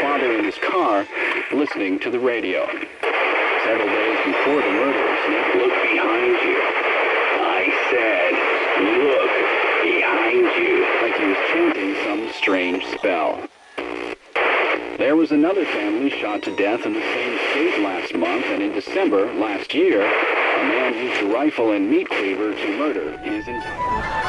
father in his car listening to the radio. Several days before the murders, Nick looked behind you. I said, look behind you. like he was chanting some strange spell. There was another family shot to death in the same state last month, and in December last year, a man used a rifle and meat cleaver to murder his entire